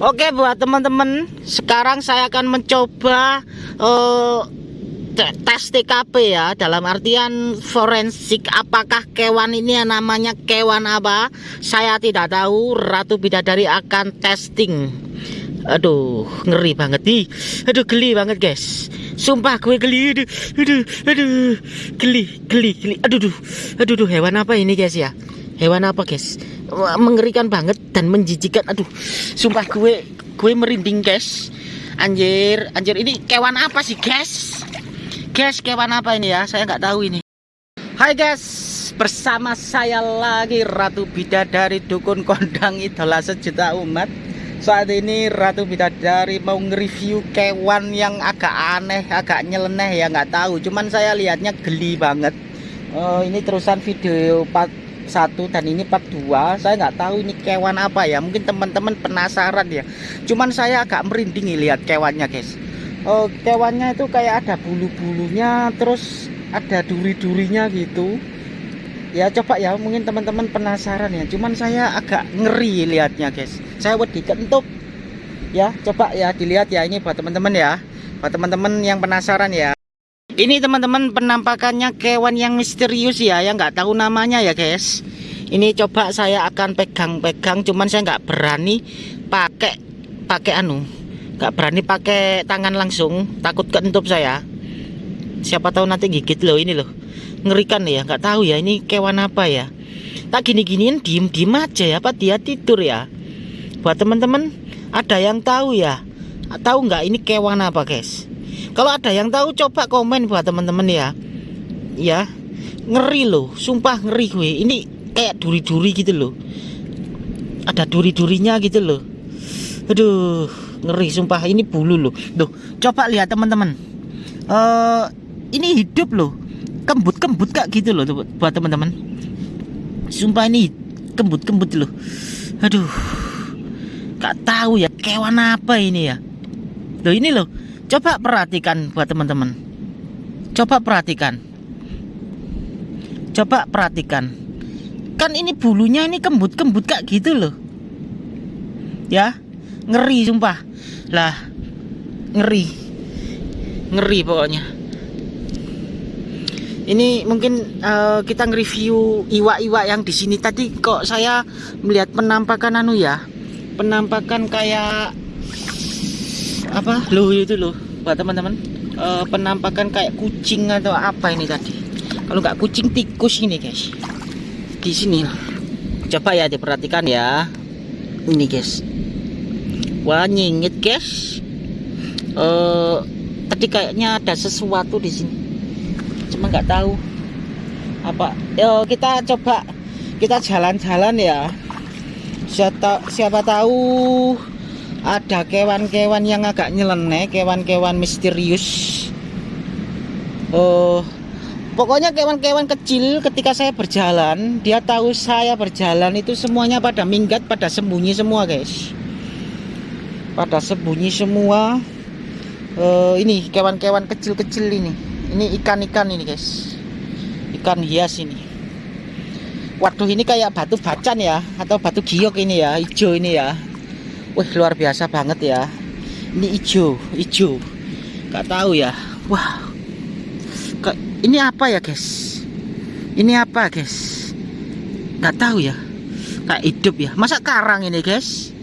Oke buat teman-teman, sekarang saya akan mencoba uh, tes TKP ya. Dalam artian forensik apakah kewan ini yang namanya kewan apa? Saya tidak tahu. Ratu Bidadari akan testing. Aduh ngeri banget nih. Aduh geli banget guys. Sumpah gue geli. Aduh aduh aduh. Geli geli geli. Aduh aduh. Aduh, aduh hewan apa ini guys ya hewan apa guys? Mengerikan banget dan menjijikan. Aduh sumpah gue gue merinding guys. Anjir anjir. Ini kewan apa sih guys? Guys kewan apa ini ya? Saya nggak tahu ini. Hai guys. Bersama saya lagi Ratu Bidadari Dukun Kondang Idola Sejuta Umat. Saat ini Ratu Bidadari mau nge-review kewan yang agak aneh agak nyeleneh ya nggak tahu. Cuman saya lihatnya geli banget. Oh, ini terusan video satu dan ini part 2 saya nggak tahu ini kewan apa ya. Mungkin teman-teman penasaran ya. Cuman saya agak merinding lihat kewannya guys. Oh, kewannya itu kayak ada bulu-bulunya terus ada duri-durinya gitu. Ya coba ya mungkin teman-teman penasaran ya. Cuman saya agak ngeri lihatnya guys. Saya wedi kentuk ya coba ya dilihat ya ini buat teman-teman ya. Buat teman-teman yang penasaran ya ini teman-teman penampakannya kewan yang misterius ya yang nggak tahu namanya ya guys. Ini coba saya akan pegang-pegang cuman saya nggak berani pakai pakai anu nggak berani pakai tangan langsung. Takut keentup saya. Siapa tahu nanti gigit loh ini loh. Ngerikan ya nggak tahu ya ini kewan apa ya. Tak gini-giniin diem-diem aja ya apa dia tidur ya. Buat teman-teman ada yang tahu ya. Tahu nggak ini kewan apa guys kalau ada yang tahu coba komen buat teman-teman ya. Ya, ngeri loh, sumpah ngeri gue. Ini kayak duri-duri gitu loh. Ada duri-durinya gitu loh. Aduh, ngeri sumpah ini bulu loh. Tuh, coba lihat teman-teman. Uh, ini hidup loh. Kembut-kembut kak gitu loh buat teman-teman. Sumpah ini kembut-kembut loh. Aduh. Gak tahu ya kewan apa ini ya. Loh ini loh Coba perhatikan buat teman-teman. Coba perhatikan. Coba perhatikan. Kan ini bulunya ini kembut-kembut kak gitu loh. Ya, ngeri sumpah. Lah, ngeri. Ngeri pokoknya. Ini mungkin uh, kita nge-review iwa-iwa yang di sini tadi kok saya melihat penampakan anu ya. Penampakan kayak apa? Lo itu loh buat teman-teman. E, penampakan kayak kucing atau apa ini tadi? Kalau nggak kucing tikus ini guys. Di sini coba ya diperhatikan ya. Ini guys. Wah nyingit guys. E, tadi kayaknya ada sesuatu di sini. Cuma nggak tahu apa. Yo kita coba. Kita jalan-jalan ya. Siapa siapa tahu ada kewan-kewan yang agak nyeleneh kewan-kewan misterius. Oh pokoknya kewan-kewan kecil ketika saya berjalan dia tahu saya berjalan itu semuanya pada minggat pada sembunyi semua guys. Pada sembunyi semua. Uh, ini kewan-kewan kecil-kecil ini. Ini ikan-ikan ini guys. Ikan hias ini. Waduh ini kayak batu bacan ya atau batu giok ini ya hijau ini ya Wih luar biasa banget ya. Ini hijau Hijau Gak tahu ya. Wah. Ini apa ya guys? Ini apa guys? Gak tahu ya. Kayak hidup ya. Masa karang ini guys?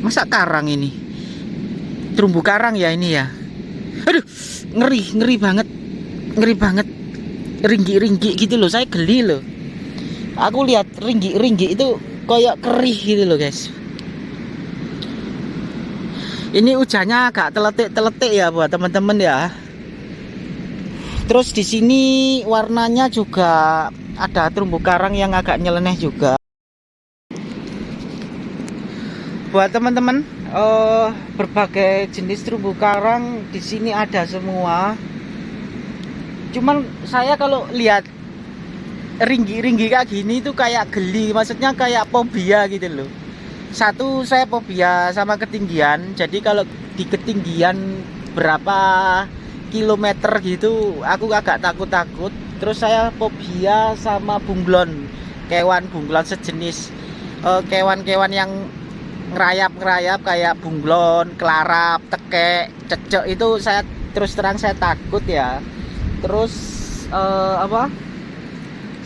Masa karang ini? Terumbu karang ya ini ya? Aduh Ngeri Ngeri banget. Ngeri banget. Ringgi-ringgi gitu loh. Saya geli loh. Aku lihat ringgi-ringgi itu kayak kerih gitu loh guys. Ini hujannya agak teletik-teletik ya buat teman-teman ya. Terus di sini warnanya juga ada terumbu karang yang agak nyeleneh juga. Buat teman-teman uh, berbagai jenis terumbu karang di sini ada semua. Cuman saya kalau lihat ringgi-ringgi kayak gini tuh kayak geli. Maksudnya kayak fobia gitu loh. Satu saya fobia sama ketinggian. Jadi kalau di ketinggian berapa kilometer gitu aku agak takut-takut. Terus saya fobia sama bunglon. Kewan bunglon sejenis eh, kewan-kewan uh, yang ngerayap-ngerayap kayak bunglon, kelarap, tekek, cecek. Itu saya terus terang saya takut ya. Terus eh, apa?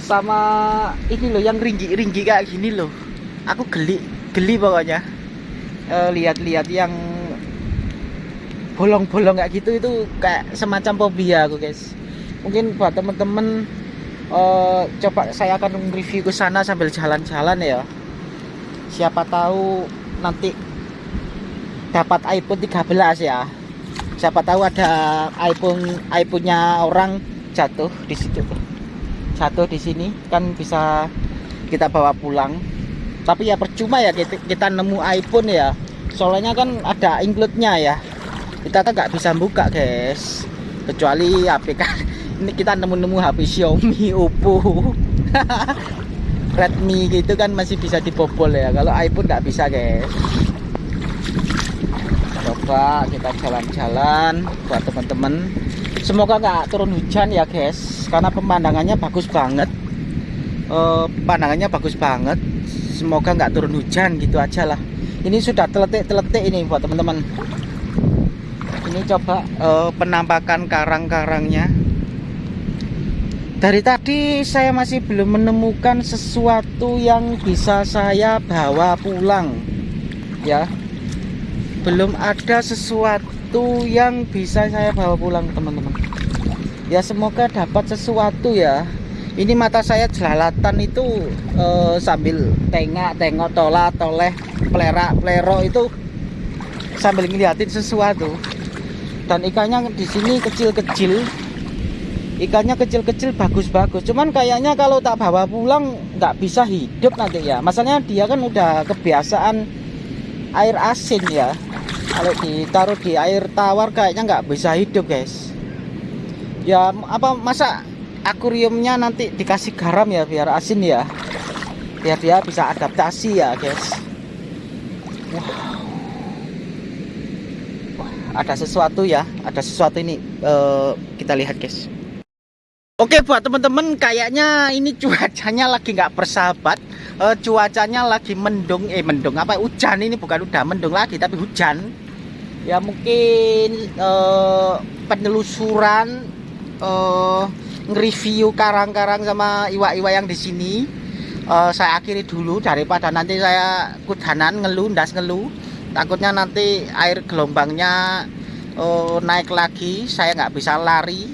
Sama ini loh yang ringgi-ringgi kayak gini loh. Aku geli, geli pokoknya. Eh, Lihat-lihat yang bolong-bolong kayak gitu itu kayak semacam fobia aku guys. Mungkin buat temen-temen eh, coba saya akan review ke sana sambil jalan-jalan ya siapa tahu nanti dapat iPhone 13 ya siapa tahu ada iPhone iPhone-nya orang jatuh di situ jatuh di sini kan bisa kita bawa pulang. Tapi ya percuma ya kita, kita nemu iPhone ya. Soalnya kan ada include-nya ya. Kita kan nggak bisa buka guys. Kecuali HP kan. Ini kita nemu-nemu HP Xiaomi Oppo. Redmi gitu kan masih bisa dibobol ya. Kalau iPhone nggak bisa guys. Coba kita jalan-jalan buat teman-teman semoga nggak turun hujan ya guys. Karena pemandangannya bagus banget. Eh, pemandangannya bagus banget. Semoga nggak turun hujan gitu aja lah. Ini sudah teletik-teletik ini buat teman-teman. Ini coba eh, penampakan karang-karangnya. Dari tadi saya masih belum menemukan sesuatu yang bisa saya bawa pulang. Ya belum ada sesuatu yang bisa saya bawa pulang teman-teman. Ya semoga dapat sesuatu ya. Ini mata saya jelalatan itu eh, sambil tengok tengok tolak toleh pelerak pelero itu. Sambil ngeliatin sesuatu. Dan ikannya di sini kecil-kecil. Ikannya kecil-kecil bagus-bagus. Cuman kayaknya kalau tak bawa pulang nggak bisa hidup nanti ya. Masalahnya dia kan udah kebiasaan air asin ya kalau ditaruh di air tawar kayaknya nggak bisa hidup guys. Ya apa masa akuariumnya nanti dikasih garam ya biar asin ya? Biar dia bisa adaptasi ya guys. Wow. Ada sesuatu ya ada sesuatu ini uh, kita lihat guys. Oke buat teman-teman kayaknya ini cuacanya lagi nggak bersahabat. Uh, cuacanya lagi mendung eh mendung apa? Hujan ini bukan udah mendung lagi tapi hujan ya mungkin uh, penelusuran uh, nge-review karang-karang sama iwa-iwa yang di sini. Uh, saya akhiri dulu daripada nanti saya kudanan ngeluh ndas ngeluh. Takutnya nanti air gelombangnya uh, naik lagi saya nggak bisa lari.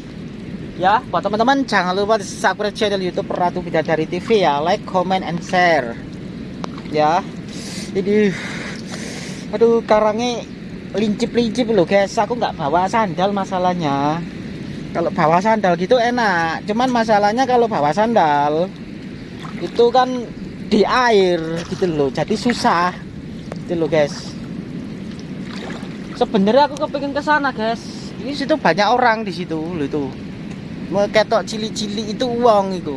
Ya buat teman-teman jangan lupa subscribe channel YouTube Ratu Bidadari TV ya. Like comment and share. Ya. Ini aduh karangnya lincip-lincip loh guys. Aku nggak bawa sandal masalahnya. Kalau bawa sandal gitu enak. Cuman masalahnya kalau bawa sandal itu kan di air gitu loh jadi susah. Gitu loh guys. Sebenarnya aku kepingin ke sana guys. Ini situ banyak orang di situ loh itu. Ketok cili-cili itu uang itu.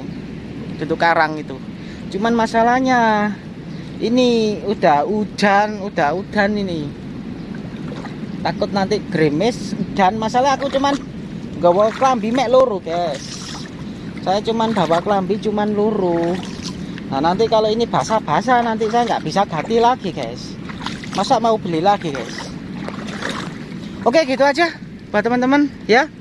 Itu karang itu. Cuman masalahnya ini udah hujan udah hujan ini takut nanti gremes dan masalah aku cuman bawa kelambi mek loro guys. Saya cuman bawa kelambi cuman loro nah nanti kalau ini basah-basah nanti saya nggak bisa ganti lagi guys. Masa mau beli lagi guys? Oke gitu aja buat teman-teman ya